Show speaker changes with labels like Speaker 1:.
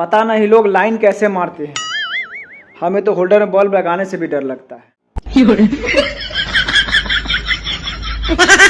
Speaker 1: पता नहीं लोग लाइन कैसे मारते हैं। हमें तो होल्डर में बल्ब लगाने से भी डर लगता है।